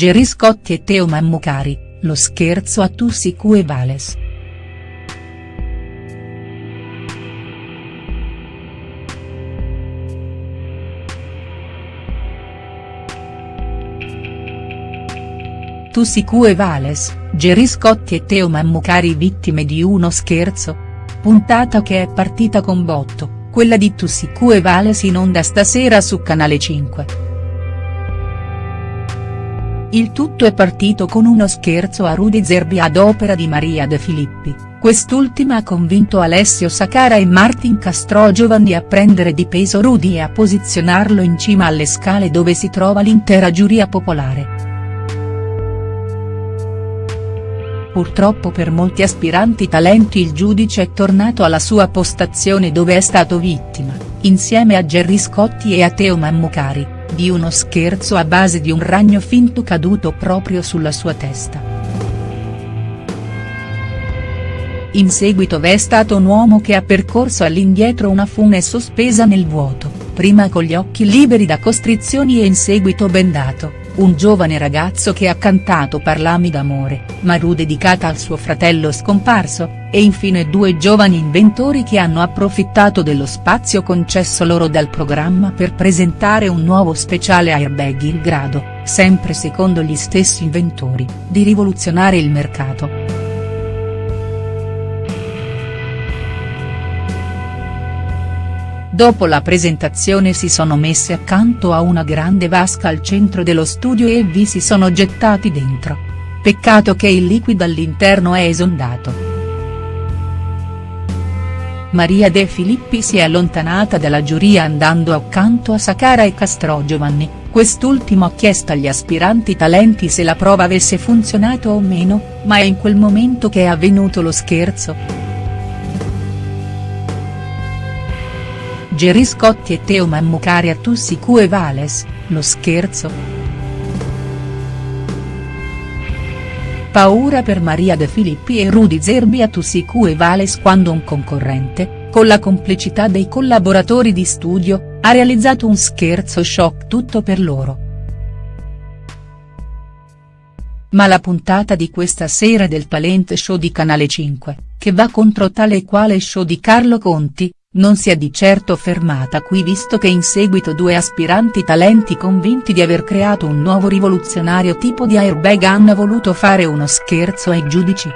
Gerry Scotti e Teo Mammucari, lo scherzo a Tussi Vales. Tussi Vales, Gerry Scotti e Teo Mammucari vittime di uno scherzo? Puntata che è partita con botto, quella di Tussi Vales in onda stasera su Canale 5. Il tutto è partito con uno scherzo a Rudy Zerbi ad opera di Maria De Filippi, quest'ultima ha convinto Alessio Sacara e Martin Castrogiovanni a prendere di peso Rudy e a posizionarlo in cima alle scale dove si trova l'intera giuria popolare. Purtroppo per molti aspiranti talenti il giudice è tornato alla sua postazione dove è stato vittima, insieme a Gerry Scotti e a Teo Mammucari di uno scherzo a base di un ragno finto caduto proprio sulla sua testa. In seguito v'è stato un uomo che ha percorso all'indietro una fune sospesa nel vuoto, prima con gli occhi liberi da costrizioni e in seguito bendato, un giovane ragazzo che ha cantato Parlami d'amore, Maru dedicata al suo fratello scomparso, e infine due giovani inventori che hanno approfittato dello spazio concesso loro dal programma per presentare un nuovo speciale airbag in grado, sempre secondo gli stessi inventori, di rivoluzionare il mercato. Dopo la presentazione si sono messe accanto a una grande vasca al centro dello studio e vi si sono gettati dentro. Peccato che il liquido all'interno è esondato. Maria De Filippi si è allontanata dalla giuria andando accanto a Sacara e Castrogiovanni, quest'ultimo ha chiesto agli aspiranti talenti se la prova avesse funzionato o meno, ma è in quel momento che è avvenuto lo scherzo. Gerry Scotti e Teo Mammucari a Tussi Q Vales, lo scherzo?. Paura per Maria De Filippi e Rudy Zerbi a Tussi Q Vales quando un concorrente, con la complicità dei collaboratori di studio, ha realizzato un scherzo shock tutto per loro. Ma la puntata di questa sera del talent show di Canale 5, che va contro tale e quale show di Carlo Conti, non si è di certo fermata qui visto che in seguito due aspiranti talenti convinti di aver creato un nuovo rivoluzionario tipo di airbag hanno voluto fare uno scherzo ai giudici.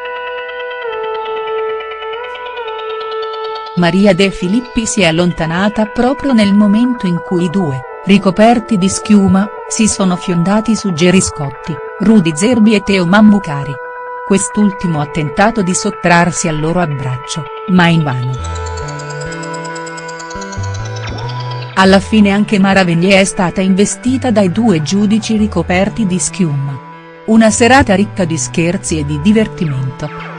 Maria De Filippi si è allontanata proprio nel momento in cui i due, ricoperti di schiuma, si sono fiondati su Gerry Scotti, Rudy Zerbi e Teo Mammucari. Quest'ultimo ha tentato di sottrarsi al loro abbraccio, ma invano. Alla fine anche Mara Venier è stata investita dai due giudici ricoperti di schiuma. Una serata ricca di scherzi e di divertimento.